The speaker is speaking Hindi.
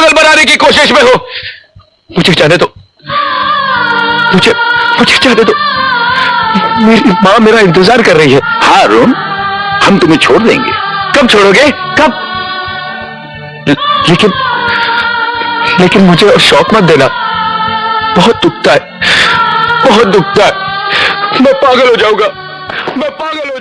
पागल बनाने की कोशिश में हो। मुझे जाने दो। मुझे मुझे जाने दो। मेरी माँ मेरा इंतज़ार कर रही है। हाँ रोम हम तुम्हें छोड़ देंगे। कब छोड़ोगे? कब? लेकिन लेकिन मुझे और शौक मत देना। बहुत दुखता है। बहुत दुखता है। मैं पागल हो जाऊँगा। मैं पागल हो